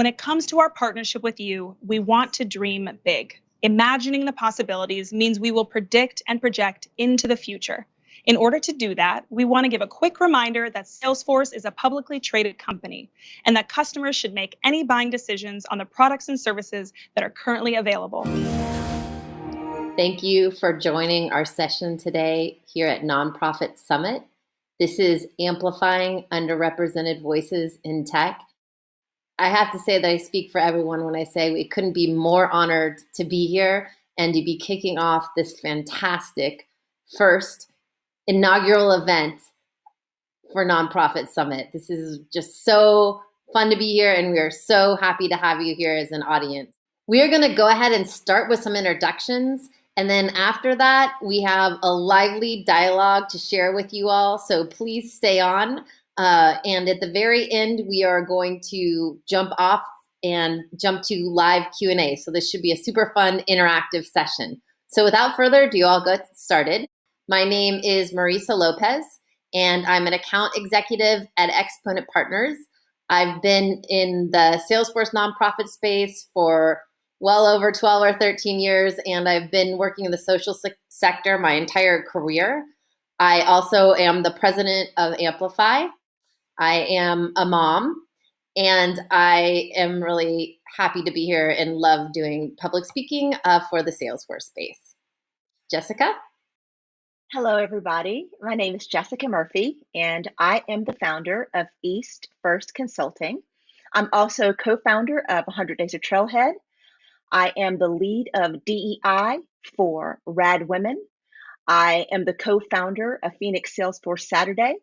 When it comes to our partnership with you, we want to dream big. Imagining the possibilities means we will predict and project into the future. In order to do that, we want to give a quick reminder that Salesforce is a publicly traded company and that customers should make any buying decisions on the products and services that are currently available. Thank you for joining our session today here at Nonprofit Summit. This is Amplifying Underrepresented Voices in Tech. I have to say that I speak for everyone when I say we couldn't be more honored to be here and to be kicking off this fantastic first inaugural event for Nonprofit Summit. This is just so fun to be here, and we are so happy to have you here as an audience. We are going to go ahead and start with some introductions. And then after that, we have a lively dialogue to share with you all. So please stay on. Uh, and at the very end, we are going to jump off and jump to live Q&A. So this should be a super fun interactive session. So without further ado, I'll get started. My name is Marisa Lopez, and I'm an account executive at Exponent Partners. I've been in the Salesforce nonprofit space for well over 12 or 13 years, and I've been working in the social se sector my entire career. I also am the president of Amplify. I am a mom, and I am really happy to be here and love doing public speaking uh, for the Salesforce space. Jessica? Hello, everybody. My name is Jessica Murphy, and I am the founder of East First Consulting. I'm also co founder of 100 Days of Trailhead. I am the lead of DEI for Rad Women. I am the co founder of Phoenix Salesforce Saturday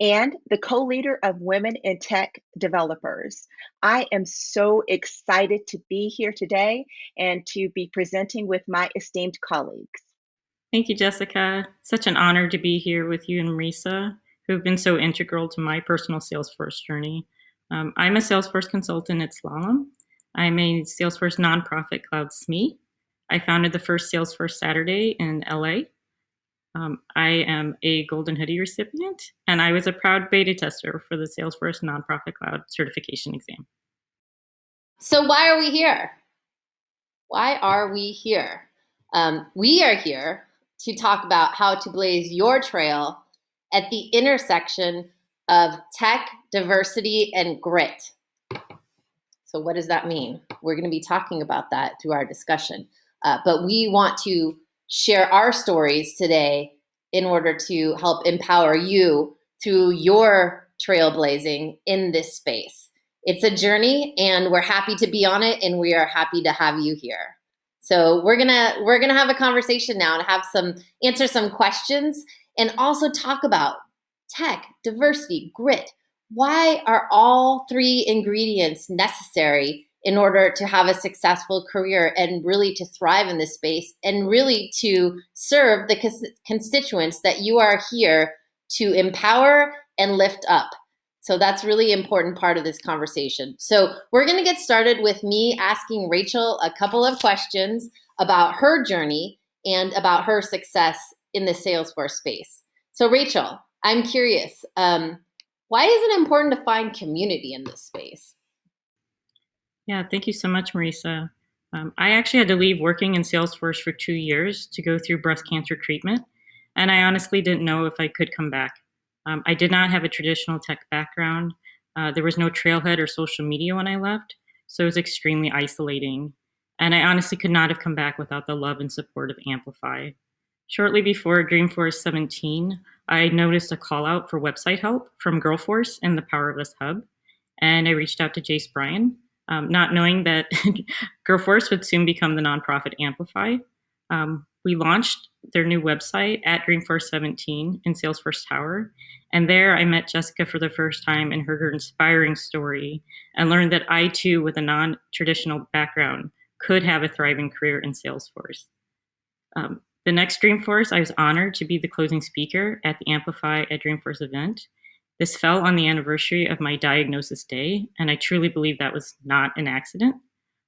and the co leader of Women in Tech Developers. I am so excited to be here today and to be presenting with my esteemed colleagues. Thank you, Jessica. Such an honor to be here with you and Marisa, who have been so integral to my personal Salesforce journey. Um, I'm a Salesforce consultant at Slalom. I'm a Salesforce nonprofit cloud SME. I founded the first Salesforce Saturday in LA. Um, I am a Golden Hoodie recipient, and I was a proud beta tester for the Salesforce Nonprofit Cloud certification exam. So, why are we here? Why are we here? Um, we are here to talk about how to blaze your trail at the intersection of tech, diversity, and grit. So, what does that mean? We're going to be talking about that through our discussion. Uh, but we want to share our stories today in order to help empower you through your trailblazing in this space. It's a journey, and we're happy to be on it, and we are happy to have you here. So we're gonna we're gonna have a conversation now and have some answer some questions and also talk about tech, diversity, grit. Why are all three ingredients necessary in order to have a successful career and really to thrive in this space and really to serve the constituents that you are here to empower and lift up. So that's really important part of this conversation. So we're going to get started with me asking Rachel a couple of questions about her journey and about her success in the Salesforce space. So Rachel, I'm curious, um, why is it important to find community in this space? Yeah, thank you so much, Marisa. Um, I actually had to leave working in Salesforce for two years to go through breast cancer treatment, and I honestly didn't know if I could come back. Um, I did not have a traditional tech background. Uh, there was no trailhead or social media when I left, so it was extremely isolating. And I honestly could not have come back without the love and support of Amplify. Shortly before Dreamforce 17, I noticed a call out for website help from Girlforce and the Power of Hub. And I reached out to Jace Bryan, um, not knowing that Girlforce would soon become the nonprofit Amplify. Um, we launched their new website at Dreamforce 17 in Salesforce Tower. And there I met Jessica for the first time and heard her inspiring story and learned that I too, with a non traditional background, could have a thriving career in Salesforce. Um, the next Dreamforce, I was honored to be the closing speaker at the Amplify at Dreamforce event. This fell on the anniversary of my diagnosis day, and I truly believe that was not an accident.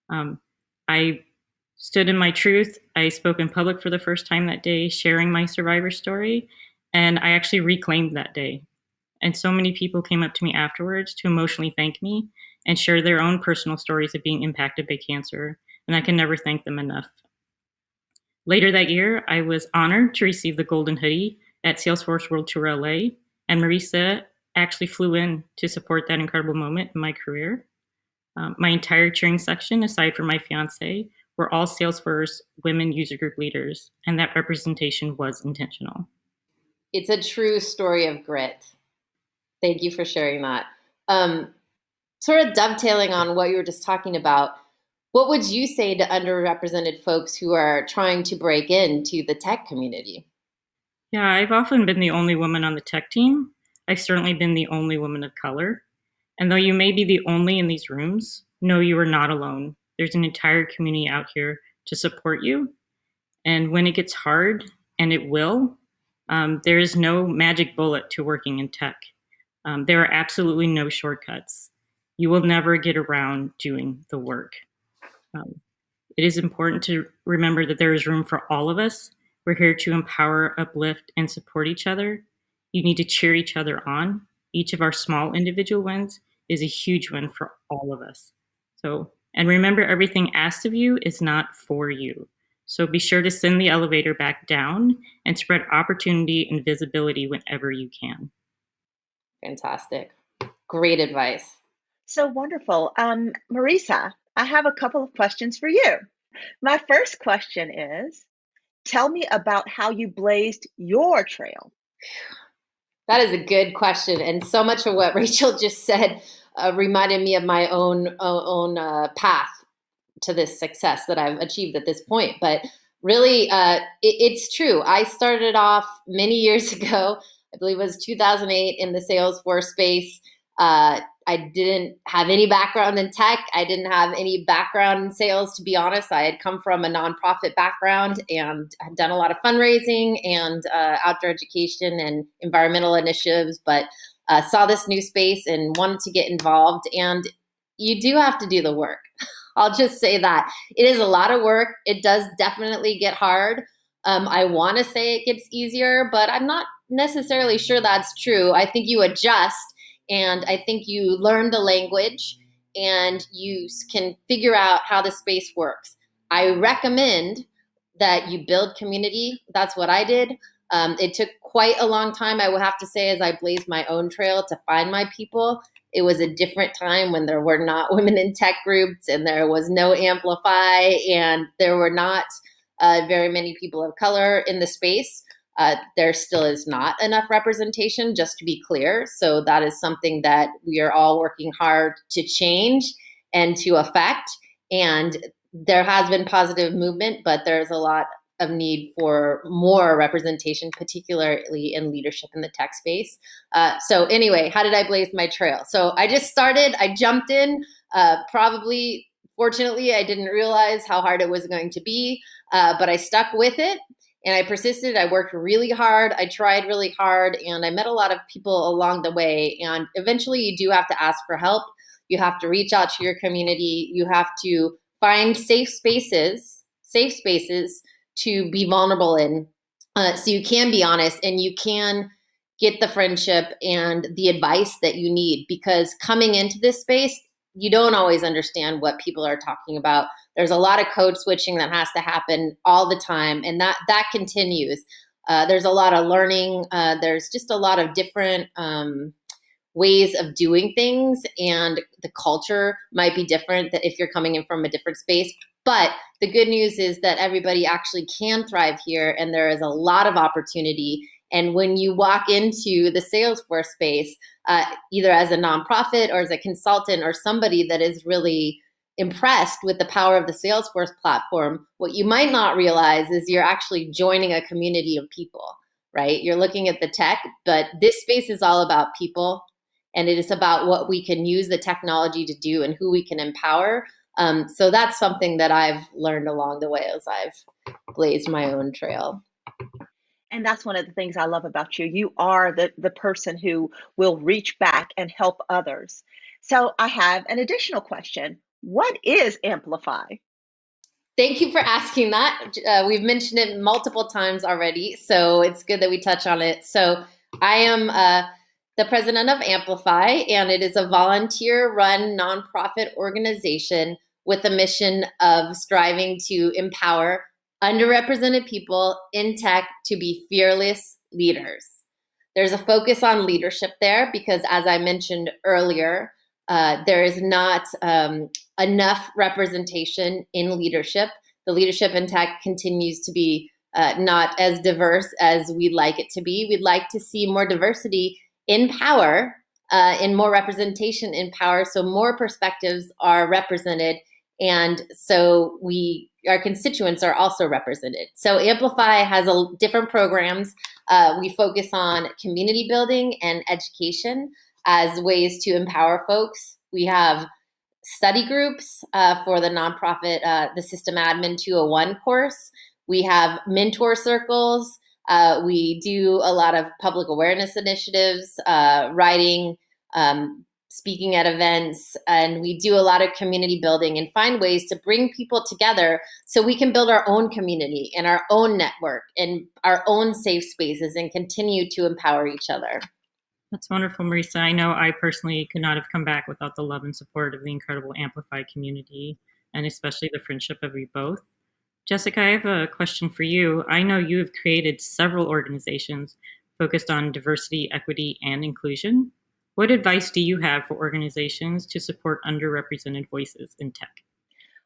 Um, I stood in my truth. I spoke in public for the first time that day, sharing my survivor story, and I actually reclaimed that day. And so many people came up to me afterwards to emotionally thank me and share their own personal stories of being impacted by cancer, and I can never thank them enough. Later that year, I was honored to receive the Golden Hoodie at Salesforce World Tour LA, and Marisa actually flew in to support that incredible moment in my career. Um, my entire cheering section, aside from my fiance, were all Salesforce women user group leaders, and that representation was intentional. It's a true story of grit. Thank you for sharing that. Um, sort of dovetailing on what you were just talking about, what would you say to underrepresented folks who are trying to break into the tech community? Yeah, I've often been the only woman on the tech team. I've certainly been the only woman of color. And though you may be the only in these rooms, know you are not alone. There's an entire community out here to support you. And when it gets hard, and it will, um, there is no magic bullet to working in tech. Um, there are absolutely no shortcuts. You will never get around doing the work. Um, it is important to remember that there is room for all of us. We're here to empower, uplift, and support each other. You need to cheer each other on. Each of our small individual wins is a huge win for all of us. So, and remember, everything asked of you is not for you. So be sure to send the elevator back down and spread opportunity and visibility whenever you can. Fantastic. Great advice. So wonderful. Um, Marisa, I have a couple of questions for you. My first question is Tell me about how you blazed your trail. That is a good question. And so much of what Rachel just said uh, reminded me of my own, own uh, path to this success that I've achieved at this point. But really, uh, it, it's true. I started off many years ago, I believe it was 2008, in the Salesforce space. Uh, I didn't have any background in tech. I didn't have any background in sales, to be honest. I had come from a nonprofit background and had done a lot of fundraising and uh, outdoor education and environmental initiatives, but uh, saw this new space and wanted to get involved. And you do have to do the work. I'll just say that it is a lot of work. It does definitely get hard. Um, I want to say it gets easier, but I'm not necessarily sure that's true. I think you adjust and I think you learn the language and you can figure out how the space works. I recommend that you build community. That's what I did. Um, it took quite a long time, I will have to say, as I blazed my own trail to find my people. It was a different time when there were not women in tech groups and there was no Amplify and there were not uh, very many people of color in the space. Uh, there still is not enough representation, just to be clear. So that is something that we are all working hard to change and to affect. And there has been positive movement, but there's a lot of need for more representation, particularly in leadership in the tech space. Uh, so anyway, how did I blaze my trail? So I just started, I jumped in, uh, probably, fortunately, I didn't realize how hard it was going to be, uh, but I stuck with it and I persisted. I worked really hard. I tried really hard and I met a lot of people along the way. And eventually you do have to ask for help. You have to reach out to your community. You have to find safe spaces, safe spaces to be vulnerable in. Uh, so you can be honest and you can get the friendship and the advice that you need because coming into this space, you don't always understand what people are talking about. There's a lot of code switching that has to happen all the time, and that that continues. Uh, there's a lot of learning. Uh, there's just a lot of different um, ways of doing things, and the culture might be different that if you're coming in from a different space. But the good news is that everybody actually can thrive here, and there is a lot of opportunity. And when you walk into the Salesforce space, uh, either as a nonprofit or as a consultant or somebody that is really impressed with the power of the Salesforce platform, what you might not realize is you're actually joining a community of people, right? You're looking at the tech, but this space is all about people and it is about what we can use the technology to do and who we can empower. Um, so that's something that I've learned along the way as I've blazed my own trail. And that's one of the things I love about you. You are the, the person who will reach back and help others. So I have an additional question. What is Amplify? Thank you for asking that. Uh, we've mentioned it multiple times already, so it's good that we touch on it. So I am uh, the president of Amplify, and it is a volunteer run nonprofit organization with a mission of striving to empower underrepresented people in tech to be fearless leaders. There's a focus on leadership there because, as I mentioned earlier, uh, there is not um, enough representation in leadership. The leadership in tech continues to be uh, not as diverse as we'd like it to be. We'd like to see more diversity in power, uh, in more representation in power, so more perspectives are represented, and so we our constituents are also represented. So Amplify has a, different programs. Uh, we focus on community building and education as ways to empower folks. We have study groups uh, for the nonprofit, uh, the System Admin 201 course. We have mentor circles. Uh, we do a lot of public awareness initiatives, uh, writing, um, speaking at events, and we do a lot of community building and find ways to bring people together so we can build our own community and our own network and our own safe spaces and continue to empower each other. That's wonderful, Marisa. I know I personally could not have come back without the love and support of the incredible Amplify community and especially the friendship of you both. Jessica, I have a question for you. I know you have created several organizations focused on diversity, equity, and inclusion. What advice do you have for organizations to support underrepresented voices in tech?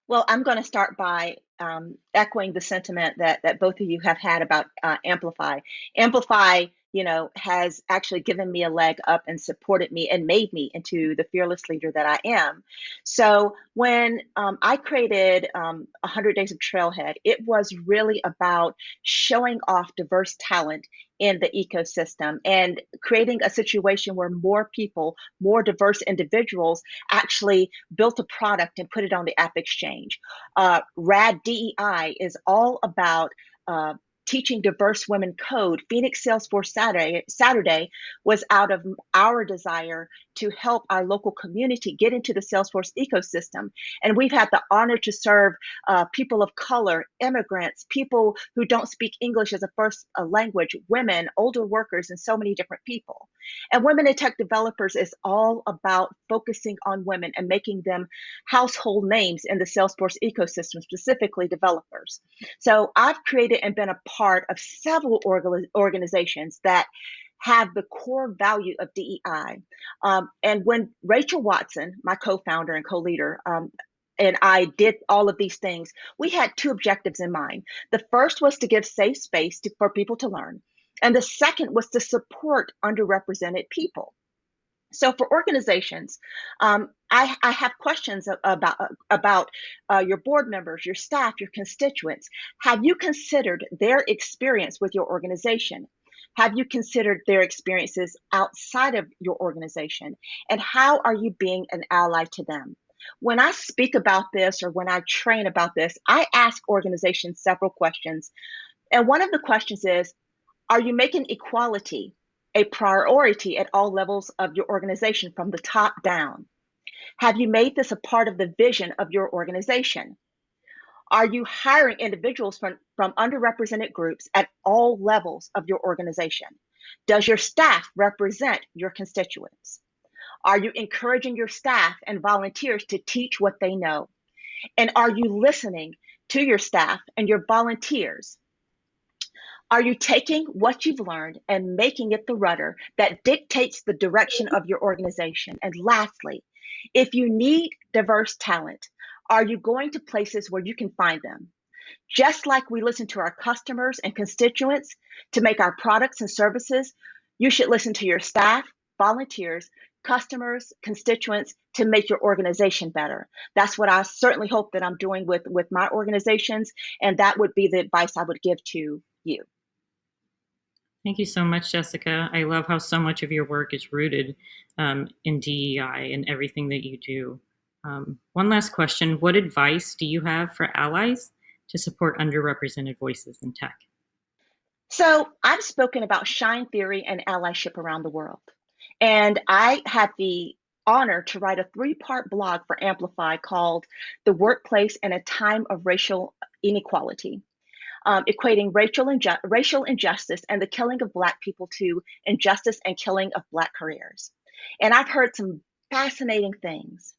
Well, I'm going to start by um, echoing the sentiment that, that both of you have had about uh, Amplify. Amplify you know, has actually given me a leg up and supported me and made me into the fearless leader that I am. So when um, I created um, 100 Days of Trailhead, it was really about showing off diverse talent in the ecosystem and creating a situation where more people, more diverse individuals actually built a product and put it on the App Exchange. Uh, RAD DEI is all about uh, teaching diverse women code, Phoenix Salesforce Saturday, Saturday was out of our desire to help our local community get into the Salesforce ecosystem. And we've had the honor to serve uh, people of color, immigrants, people who don't speak English as a first uh, language, women, older workers, and so many different people. And Women in Tech Developers is all about focusing on women and making them household names in the Salesforce ecosystem, specifically developers. So I've created and been a part of several organizations that have the core value of DEI. Um, and when Rachel Watson, my co-founder and co-leader, um, and I did all of these things, we had two objectives in mind. The first was to give safe space to, for people to learn. And the second was to support underrepresented people. So for organizations, um, I, I, have questions about about uh, your board members, your staff, your constituents. Have you considered their experience with your organization? Have you considered their experiences outside of your organization? And how are you being an ally to them? When I speak about this or when I train about this, I ask organizations several questions. And one of the questions is Are you making equality a priority at all levels of your organization from the top down? Have you made this a part of the vision of your organization? Are you hiring individuals from, from underrepresented groups at all levels of your organization? Does your staff represent your constituents? Are you encouraging your staff and volunteers to teach what they know? And are you listening to your staff and your volunteers? Are you taking what you've learned and making it the rudder that dictates the direction of your organization? And lastly, if you need diverse talent, are you going to places where you can find them? Just like we listen to our customers and constituents to make our products and services, you should listen to your staff, volunteers, customers, constituents to make your organization better. That's what I certainly hope that I'm doing with, with my organizations. And that would be the advice I would give to you. Thank you so much, Jessica. I love how so much of your work is rooted um, in DEI and everything that you do. Um, one last question. What advice do you have for allies to support underrepresented voices in tech? So I've spoken about shine theory and allyship around the world. And I had the honor to write a three part blog for Amplify called The Workplace in a Time of Racial Inequality. um, equating racial, inju- racial injustice and the killing of Black people to injustice and killing of Black careers. And I've heard some fascinating things.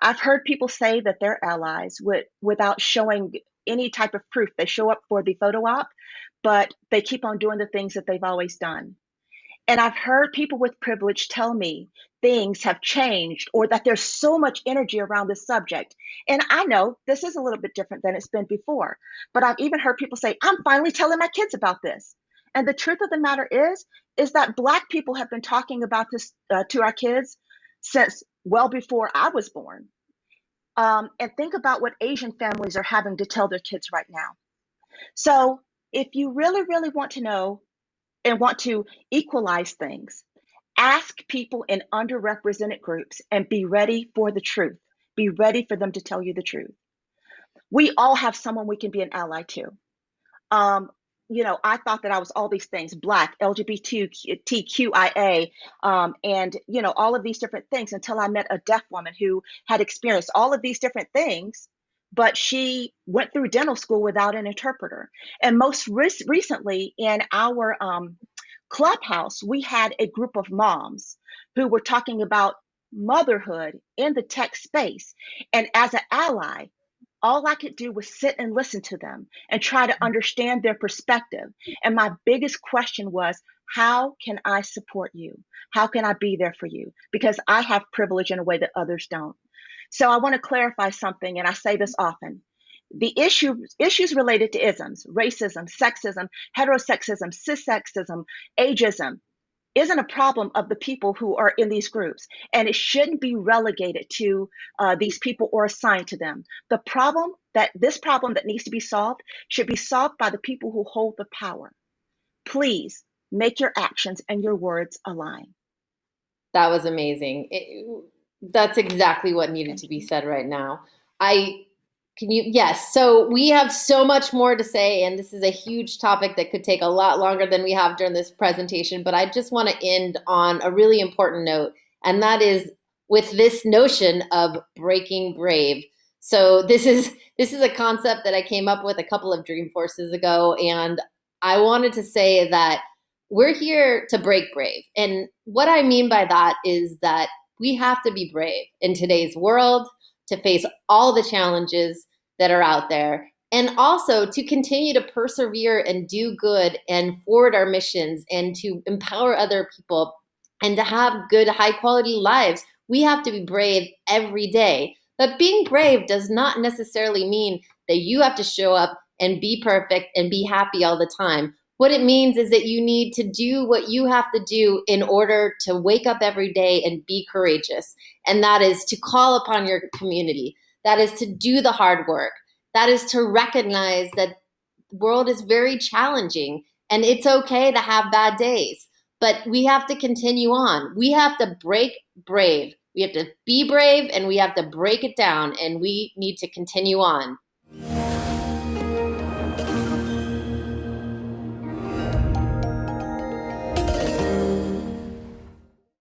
I've heard people say that they're allies with, without showing any type of proof. They show up for the photo op, but they keep on doing the things that they've always done. And I've heard people with privilege tell me things have changed or that there's so much energy around this subject. And I know this is a little bit different than it's been before, but I've even heard people say, I'm finally telling my kids about this. And the truth of the matter is, is that Black people have been talking about this uh, to our kids since well before I was born. Um, and think about what Asian families are having to tell their kids right now. So, if you really, really want to know and want to equalize things, ask people in underrepresented groups and be ready for the truth. Be ready for them to tell you the truth. We all have someone we can be an ally to. Um, you know, I thought that I was all these things black, LGBTQIA, um, and, you know, all of these different things until I met a deaf woman who had experienced all of these different things, but she went through dental school without an interpreter. And most re- recently in our um, clubhouse, we had a group of moms who were talking about motherhood in the tech space. And as an ally, all I could do was sit and listen to them and try to mm-hmm. understand their perspective. And my biggest question was, how can I support you? How can I be there for you? Because I have privilege in a way that others don't. So I want to clarify something, and I say this often. The issue, issues related to isms, racism, sexism, heterosexism, cissexism, ageism, isn't a problem of the people who are in these groups, and it shouldn't be relegated to uh, these people or assigned to them. The problem that this problem that needs to be solved should be solved by the people who hold the power. Please make your actions and your words align. That was amazing. It, that's exactly what needed to be said right now. I can you? Yes. So we have so much more to say, and this is a huge topic that could take a lot longer than we have during this presentation. But I just want to end on a really important note, and that is with this notion of breaking brave. So this is this is a concept that I came up with a couple of Dreamforces ago, and I wanted to say that we're here to break brave. And what I mean by that is that we have to be brave in today's world to face all the challenges that are out there. And also to continue to persevere and do good and forward our missions and to empower other people and to have good high quality lives we have to be brave every day. But being brave does not necessarily mean that you have to show up and be perfect and be happy all the time what it means is that you need to do what you have to do in order to wake up every day and be courageous. And that is to call upon your community. That is to do the hard work. That is to recognize that the world is very challenging and it's okay to have bad days. But we have to continue on. We have to break brave. We have to be brave and we have to break it down and we need to continue on.